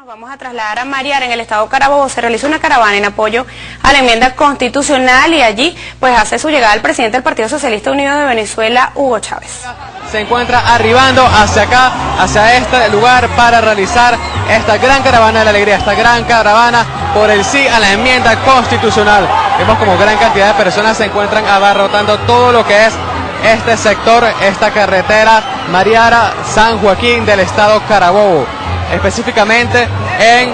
Nos vamos a trasladar a Mariara en el estado Carabobo. Se realiza una caravana en apoyo a la enmienda constitucional y allí pues hace su llegada el presidente del Partido Socialista Unido de Venezuela, Hugo Chávez. Se encuentra arribando hacia acá, hacia este lugar para realizar esta gran caravana de la alegría, esta gran caravana por el sí a la enmienda constitucional. Vemos como gran cantidad de personas se encuentran abarrotando todo lo que es este sector, esta carretera Mariara San Joaquín del estado Carabobo específicamente en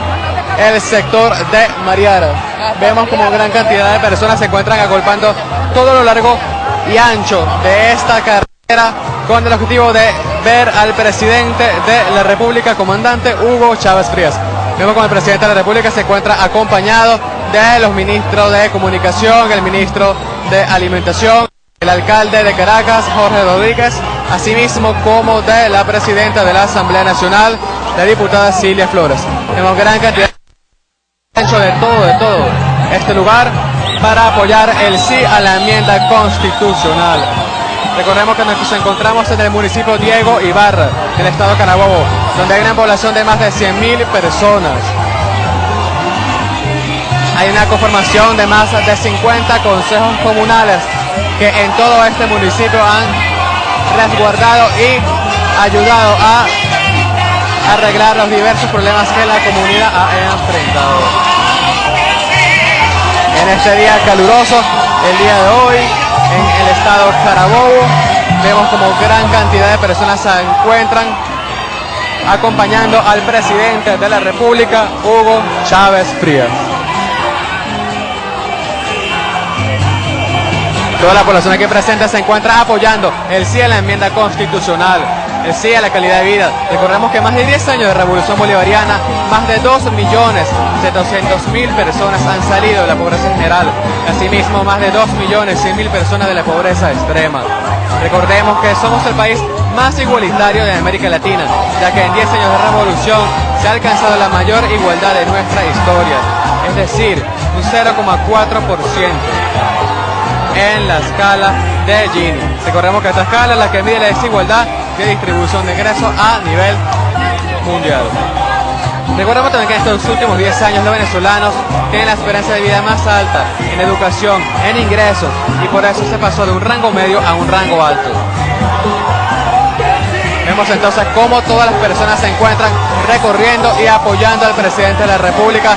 el sector de Mariara. Vemos como gran cantidad de personas se encuentran agolpando todo lo largo y ancho de esta carretera con el objetivo de ver al presidente de la República, comandante Hugo Chávez Frías. Vemos como el presidente de la República se encuentra acompañado de los ministros de Comunicación, el ministro de Alimentación, el alcalde de Caracas, Jorge Rodríguez, asimismo como de la presidenta de la Asamblea Nacional, la diputada Silvia Flores. Tenemos gran cantidad de todo, de todo este lugar para apoyar el sí a la enmienda constitucional. Recordemos que nos encontramos en el municipio Diego Ibarra, del estado de Carabobo, donde hay una población de más de 100.000 personas. Hay una conformación de más de 50 consejos comunales que en todo este municipio han resguardado y ayudado a arreglar los diversos problemas que la comunidad ha enfrentado. En este día caluroso, el día de hoy, en el estado Carabobo, vemos como gran cantidad de personas se encuentran acompañando al presidente de la República, Hugo Chávez Frías. Toda la población aquí presente se encuentra apoyando el sí a la enmienda constitucional sí a la calidad de vida. Recordemos que más de 10 años de revolución bolivariana, más de 2 millones 700 mil personas han salido de la pobreza general. Asimismo, más de 2 millones 100 mil personas de la pobreza extrema. Recordemos que somos el país más igualitario de América Latina, ya que en 10 años de revolución se ha alcanzado la mayor igualdad de nuestra historia, es decir, un 0,4% en la escala de Gini. Recordemos que esta escala es la que mide la desigualdad de distribución de ingresos a nivel mundial. Recordemos también que en estos últimos 10 años los venezolanos tienen la esperanza de vida más alta en educación, en ingresos, y por eso se pasó de un rango medio a un rango alto. Vemos entonces cómo todas las personas se encuentran recorriendo y apoyando al presidente de la República,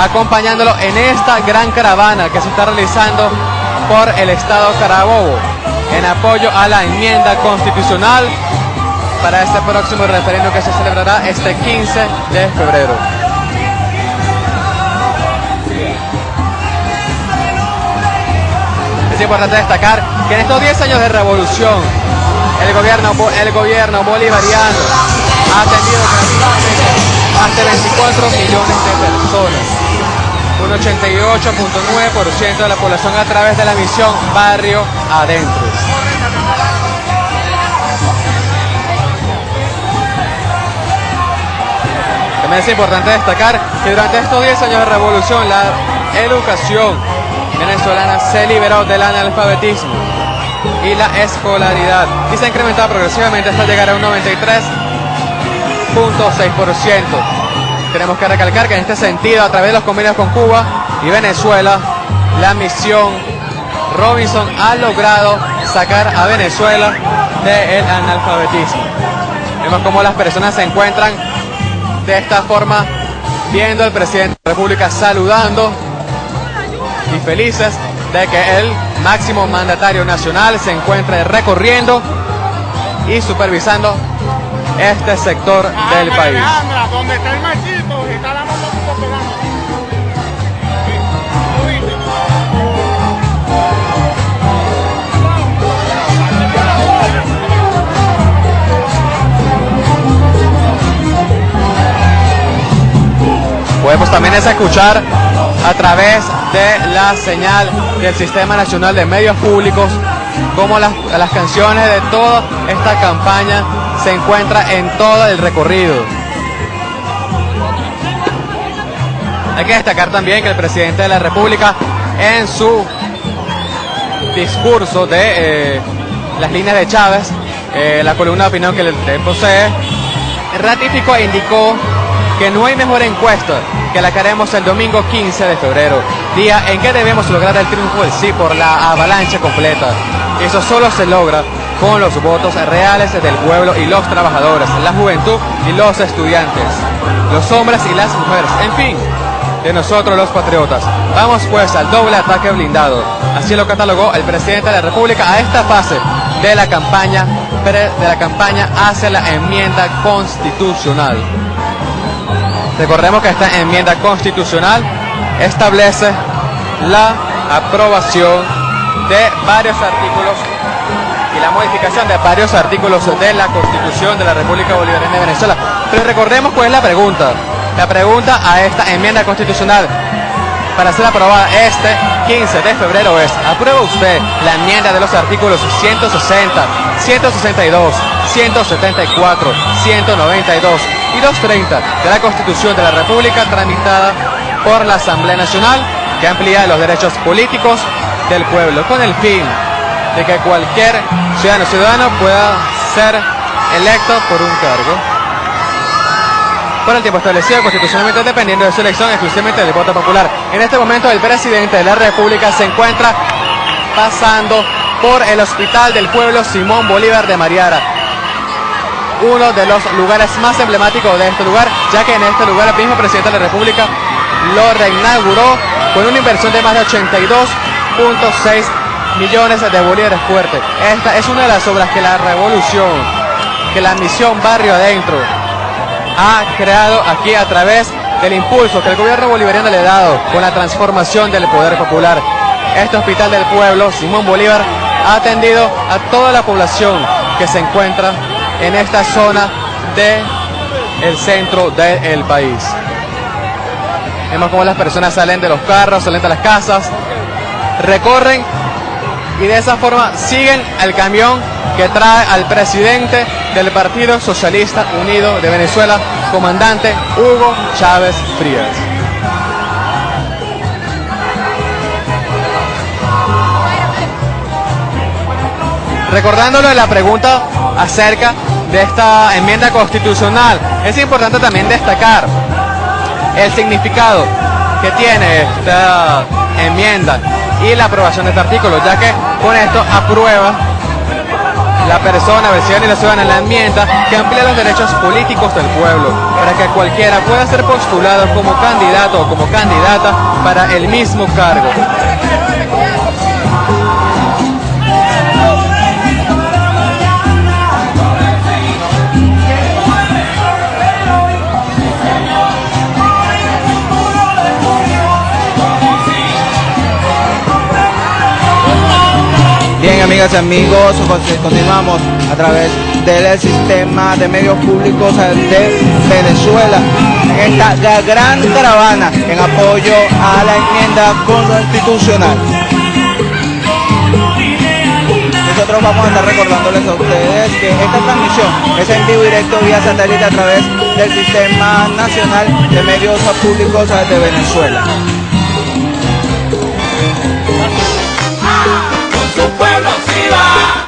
acompañándolo en esta gran caravana que se está realizando por el estado Carabobo en apoyo a la enmienda constitucional para este próximo referendo que se celebrará este 15 de febrero. Es importante destacar que en estos 10 años de revolución, el gobierno, el gobierno bolivariano ha atendido de 24 millones de personas un 88.9% de la población a través de la misión Barrio Adentro. También es importante destacar que durante estos 10 años de revolución la educación venezolana se liberó del analfabetismo y la escolaridad y se ha incrementado progresivamente hasta llegar a un 93.6%. Tenemos que recalcar que en este sentido, a través de los convenios con Cuba y Venezuela, la misión Robinson ha logrado sacar a Venezuela del analfabetismo. Vemos cómo las personas se encuentran de esta forma viendo al presidente de la República saludando y felices de que el máximo mandatario nacional se encuentre recorriendo y supervisando este sector del país. También escuchar a través de la señal del Sistema Nacional de Medios Públicos como las, las canciones de toda esta campaña se encuentra en todo el recorrido. Hay que destacar también que el presidente de la República en su discurso de eh, las líneas de Chávez, eh, la columna de opinión que le posee, ratificó e indicó que no hay mejor encuesta que la haremos el domingo 15 de febrero, día en que debemos lograr el triunfo del sí por la avalancha completa. Eso solo se logra con los votos reales del pueblo y los trabajadores, la juventud y los estudiantes, los hombres y las mujeres, en fin, de nosotros los patriotas. Vamos pues al doble ataque blindado. Así lo catalogó el presidente de la República a esta fase de la campaña de la campaña hacia la enmienda constitucional. Recordemos que esta enmienda constitucional establece la aprobación de varios artículos y la modificación de varios artículos de la Constitución de la República Bolivariana de Venezuela. Pero recordemos cuál es la pregunta. La pregunta a esta enmienda constitucional para ser aprobada este 15 de febrero es, ¿aprueba usted la enmienda de los artículos 160, 162, 174, 192 y 230 de la Constitución de la República tramitada por la Asamblea Nacional que amplía los derechos políticos del pueblo con el fin de que cualquier ciudadano ciudadano pueda ser electo por un cargo por el tiempo establecido constitucionalmente dependiendo de su elección exclusivamente del voto popular. En este momento el presidente de la República se encuentra pasando por el Hospital del Pueblo Simón Bolívar de Mariara, uno de los lugares más emblemáticos de este lugar, ya que en este lugar el mismo presidente de la República lo reinauguró con una inversión de más de 82.6 millones de bolívares fuertes. Esta es una de las obras que la revolución, que la misión Barrio Adentro, ha creado aquí a través del impulso que el gobierno bolivariano le ha dado con la transformación del poder popular. Este hospital del pueblo, Simón Bolívar, ha atendido a toda la población que se encuentra en esta zona del centro del país. Vemos cómo las personas salen de los carros, salen de las casas, recorren y de esa forma siguen el camión que trae al presidente del Partido Socialista Unido de Venezuela, comandante Hugo Chávez Frías. Recordándolo de la pregunta acerca de esta enmienda constitucional, es importante también destacar el significado que tiene esta enmienda y la aprobación de este artículo, ya que con esto aprueba la persona, versión y la ciudadana la enmienda que amplía los derechos políticos del pueblo para que cualquiera pueda ser postulado como candidato o como candidata para el mismo cargo. Amigas y amigos, continuamos a través del sistema de medios públicos de Venezuela en esta gran caravana en apoyo a la enmienda constitucional. Nosotros vamos a estar recordándoles a ustedes que esta transmisión es en vivo directo vía satélite a través del Sistema Nacional de Medios Públicos de Venezuela. Pueblo va.